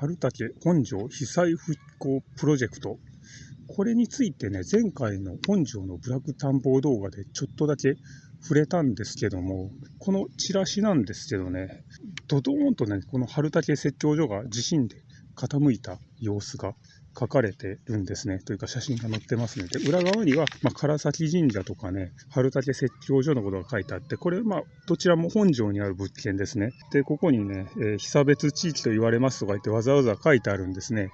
春竹本庄被災復興プロジェクト。これについてね、前回の本庄のブラック探訪動画でちょっとだけ触れたんですけども、このチラシなんですけどね、ドドーンとね、この春竹説教所が地震で傾いた様子が書かれてるんですね。というか写真が載ってますね。で、裏側には、まあ、唐崎神社とかね、春竹説教所のことが書いてあって、これ、まあ、どちらも本庄にある物件ですね。で、ここにね、えー、被差別地域と言われますとか言ってわざわざ書いてあるんですね。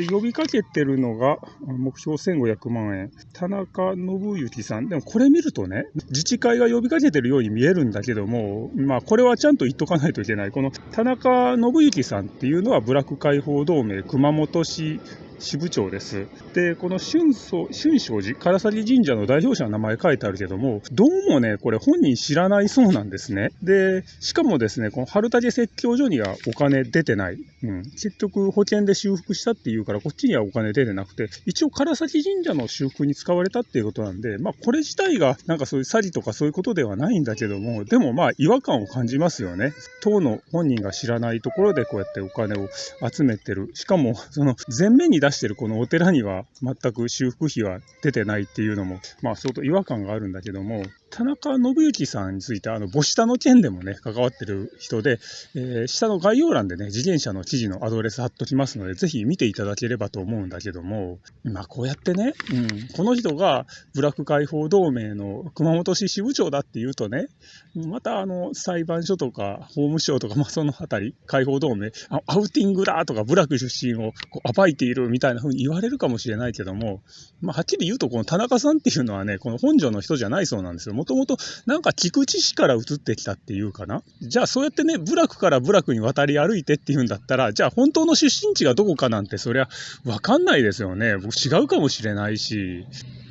で、呼びかけてるのが、目標1500万円。田中信之さん。でもこれ見るとね、自治会が呼びかけてるように見えるんだけども、まあ、これはちゃんと言っとかないといけない。この田中信之さんっていうのは、ブラック解放同盟熊本市支部長です。で、この春草春正寺、唐崎神社の代表者の名前書いてあるけども、どうもね、これ本人知らないそうなんですね。で、しかもですね、この春竹説教所にはお金出てない。うん。結局保険で修復したっていうから、こっちにはお金出てなくて、一応唐崎神社の修復に使われたっていうことなんで、まあこれ自体がなんかそういう詐欺とかそういうことではないんだけども、でもまあ違和感を感じますよね。当の本人が知らないところでこうやってお金を集めてる。しかも、その前面に出してるこのお寺には全く修復費は出てないっていうのも、まあ相当違和感があるんだけども、田中信之さんについて、あの、母下の件でもね、関わってる人で、えー、下の概要欄でね、自転車の記事のアドレス貼っときますので、ぜひ見ていただければと思うんだけども、まあこうやってね、うん、この人がブラック解放同盟の熊本市支部長だっていうとね、またあの、裁判所とか法務省とか、まあそのあたり、解放同盟、アウティングだとか、ブラック出身をこう暴いているみたいな風に言われるかもしれないけども、まあはっきり言うとこの田中さんっていうのはね、この本庄の人じゃないそうなんですよ。もともとなんか菊池市から移ってきたっていうかな。じゃあそうやってね、部落から部落に渡り歩いてっていうんだったら、じゃあ本当の出身地がどこかなんてそりゃわかんないですよね。違うかもしれないし、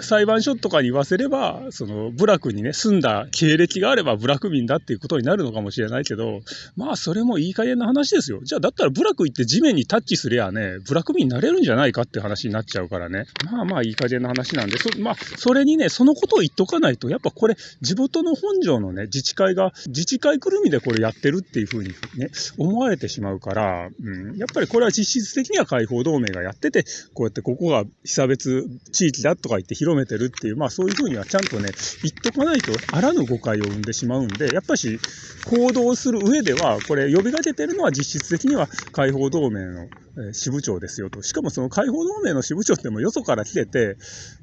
裁判所とかに言わせれば、その部落にね、住んだ経歴があれば部落民だっていうことになるのかもしれないけど、まあそれもいい加減な話ですよ。じゃあだったら部落行って地面にタッチすりゃね、部落民になれるんじゃないかって話になっちゃうからね。まあまあいい加減な話なんで、そまあそれにね、そのことを言っとかないと、やっぱこれ地元の本庄のね、自治会が、自治会くるみでこれやってるっていうふうにね、思われてしまうから、うん、やっぱりこれは実質的には解放同盟がやってて、こうやってここが被差別地域だとか言って広広めてるっていう、まあそういうふうにはちゃんとね、言っとかないとあらぬ誤解を生んでしまうんで、やっぱし行動する上では、これ呼びかけてるのは実質的には解放同盟の支部長ですよと。しかもその解放同盟の支部長ってもよそから来てて、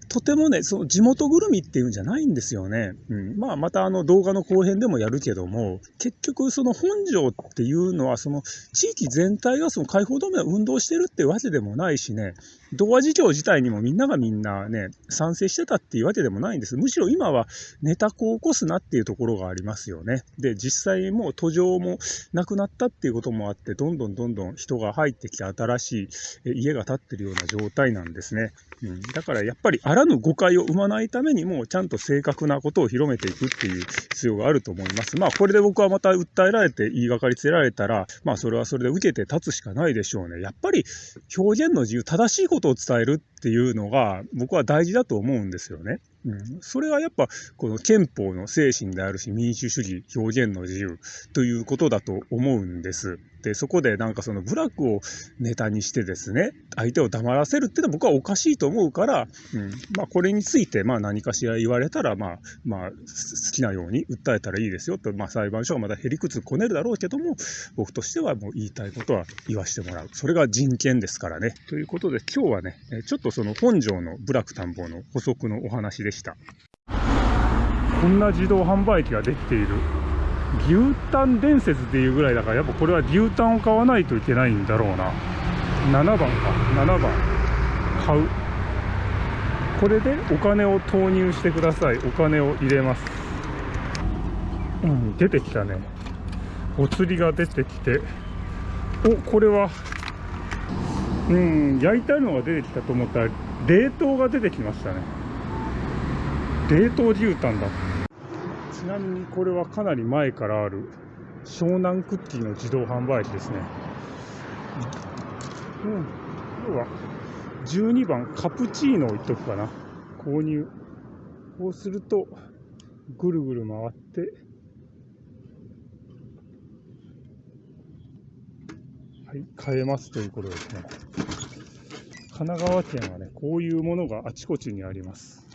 とてもね、その地元ぐるみっていうんじゃないんですよね。うん。まあ、またあの動画の後編でもやるけども、結局その本庄っていうのは、その地域全体がその解放同盟を運動してるってわけでもないしね、童話事業自体にもみんながみんなね、賛成してたっていうわけでもないんです。むしろ今はネタ子を起こすなっていうところがありますよね。で、実際もう途上もなくなったっていうこともあって、どんどんどんどん人が入ってきて新しい家が建ってるような状態なんですね。うん、だからやっぱりらぬ誤解を生まないためにも、ちゃんと正確なことを広めていくっていう必要があると思います。まあこれで僕はまた訴えられて言いがかりつけられたら、まあそれはそれで受けて立つしかないでしょうね。やっぱり表現の自由、正しいことを伝えるっていうのが僕は大事だと思うんですよね。うん、それはやっぱこの憲法の精神であるし民主主義表現の自由ということだと思うんです。でそこでなんかそのブラックをネタにしてですね相手を黙らせるっていうのは僕はおかしいと思うから、うん、まあこれについてまあ何かしら言われたらまあまあ好きなように訴えたらいいですよと、まあ、裁判所はまだへりくつこねるだろうけども僕としてはもう言いたいことは言わしてもらうそれが人権ですからね。ということで今日はねちょっとその本庄の部落探訪の補足のお話でした。こんな自動販売機ができている牛タン伝説っていうぐらいだからやっぱこれは牛タンを買わないといけないんだろうな。7番か。7番。買う。これでお金を投入してください。お金を入れます。うん出てきたね。お釣りが出てきて。おこれはうん焼いてあるのが出てきたと思ったら冷凍が出てきましたね。冷凍牛タンだ。なみにこれはかなり前からある湘南クッキーの自動販売機ですねうん要は12番カプチーノを言っとくかな購入こうするとぐるぐる回ってははい、買えますということですね。神奈川県はね、こういうものがあちこちにあります。